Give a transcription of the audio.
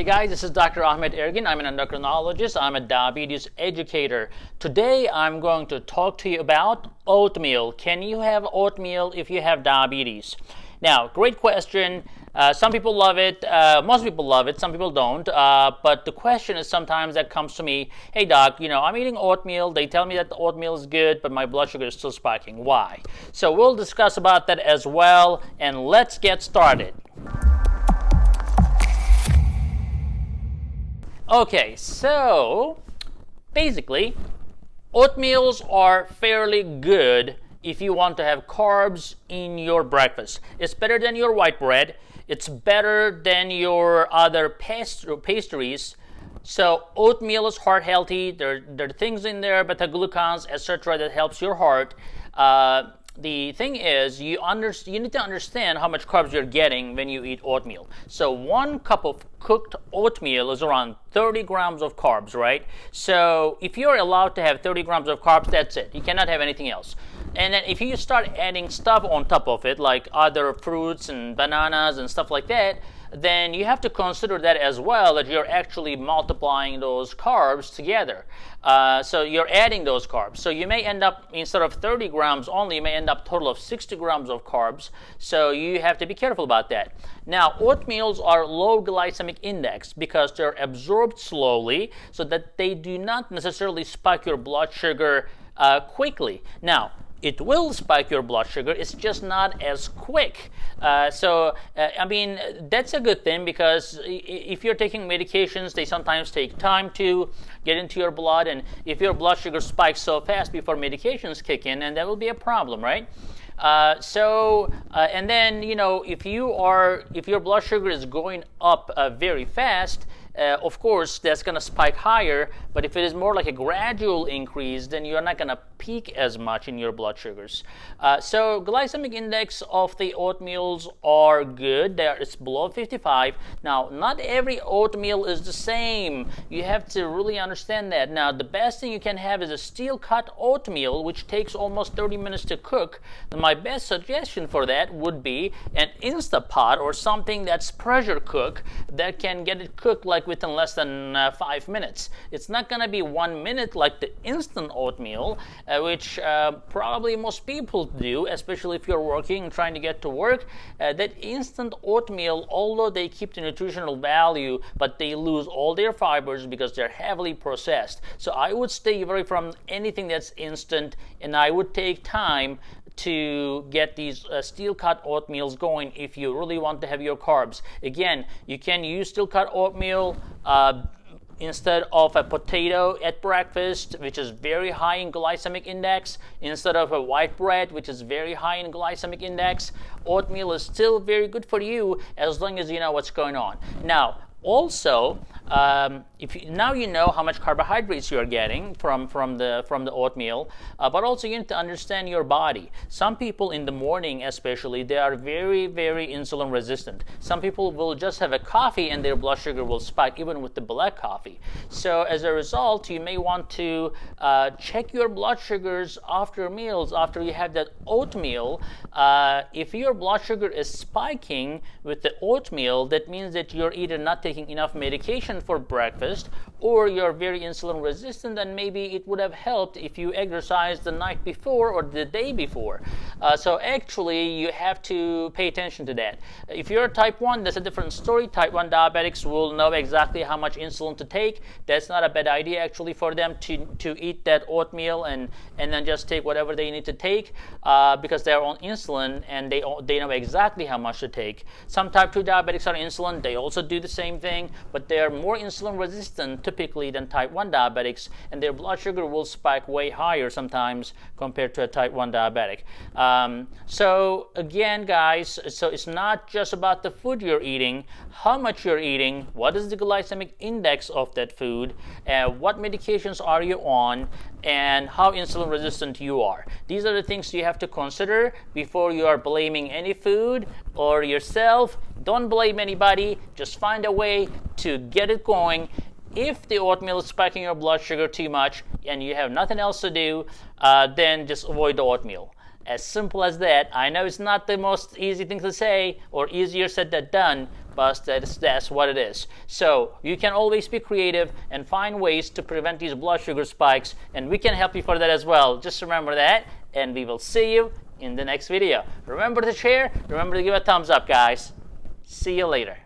Hey guys, this is Dr. Ahmet Ergin. I'm an endocrinologist. I'm a diabetes educator. Today I'm going to talk to you about oatmeal. Can you have oatmeal if you have diabetes? Now, great question. Uh, some people love it. Uh, most people love it. Some people don't. Uh, but the question is sometimes that comes to me, hey doc, you know, I'm eating oatmeal. They tell me that the oatmeal is good, but my blood sugar is still spiking. Why? So we'll discuss about that as well. And let's get started. Okay, so basically, oatmeals are fairly good if you want to have carbs in your breakfast. It's better than your white bread. It's better than your other pastries. So oatmeal is heart healthy. There, there are things in there, beta glucans, etc., that helps your heart. Uh, the thing is, you, you need to understand how much carbs you're getting when you eat oatmeal. So one cup of cooked oatmeal is around 30 grams of carbs, right? So if you're allowed to have 30 grams of carbs, that's it. You cannot have anything else. And then if you start adding stuff on top of it, like other fruits and bananas and stuff like that, then you have to consider that as well, that you're actually multiplying those carbs together. Uh, so you're adding those carbs. So you may end up, instead of 30 grams only, you may end up total of 60 grams of carbs. So you have to be careful about that. Now, oatmeals are low glycemic index because they're absorbed slowly so that they do not necessarily spike your blood sugar uh, quickly. Now, it will spike your blood sugar. It's just not as quick. Uh, so, uh, I mean, that's a good thing because if you're taking medications, they sometimes take time to get into your blood. And if your blood sugar spikes so fast before medications kick in, and that will be a problem, right? Uh, so, uh, and then, you know, if you are, if your blood sugar is going up uh, very fast, uh, of course, that's going to spike higher. But if it is more like a gradual increase, then you're not going to peak as much in your blood sugars. Uh, so glycemic index of the oatmeals are good. They are, it's below 55. Now, not every oatmeal is the same. You have to really understand that. Now, the best thing you can have is a steel cut oatmeal, which takes almost 30 minutes to cook. my best suggestion for that would be an Instapot or something that's pressure cook that can get it cooked like within less than uh, five minutes. It's not going to be one minute like the instant oatmeal, uh, which uh, probably most people do, especially if you're working trying to get to work. Uh, that instant oatmeal, although they keep the nutritional value, but they lose all their fibers because they're heavily processed. So I would stay away from anything that's instant, and I would take time to get these uh, steel cut oatmeals going if you really want to have your carbs. Again, you can use steel cut oatmeal uh, instead of a potato at breakfast, which is very high in glycemic index, instead of a white bread, which is very high in glycemic index. Oatmeal is still very good for you as long as you know what's going on. Now, also, um, if you, now you know how much carbohydrates you are getting from, from, the, from the oatmeal, uh, but also you need to understand your body. Some people in the morning especially, they are very, very insulin resistant. Some people will just have a coffee and their blood sugar will spike even with the black coffee. So as a result, you may want to uh, check your blood sugars after meals, after you have that oatmeal. Uh, if your blood sugar is spiking with the oatmeal, that means that you're either not taking enough medication for breakfast or you're very insulin resistant then maybe it would have helped if you exercised the night before or the day before. Uh, so actually you have to pay attention to that. If you're type 1, that's a different story. Type 1 diabetics will know exactly how much insulin to take. That's not a bad idea actually for them to, to eat that oatmeal and, and then just take whatever they need to take uh, because they're on insulin and they, they know exactly how much to take. Some type 2 diabetics are insulin. They also do the same thing, but they're more insulin resistant typically than type 1 diabetics, and their blood sugar will spike way higher sometimes compared to a type 1 diabetic. Um, so again, guys, so it's not just about the food you're eating, how much you're eating, what is the glycemic index of that food, uh, what medications are you on, and how insulin resistant you are. These are the things you have to consider before you are blaming any food or yourself. Don't blame anybody. Just find a way to get it going. If the oatmeal is spiking your blood sugar too much and you have nothing else to do, uh, then just avoid the oatmeal. As simple as that. I know it's not the most easy thing to say or easier said than done, but that's, that's what it is. So you can always be creative and find ways to prevent these blood sugar spikes, and we can help you for that as well. Just remember that, and we will see you in the next video. Remember to share, remember to give a thumbs up, guys. See you later.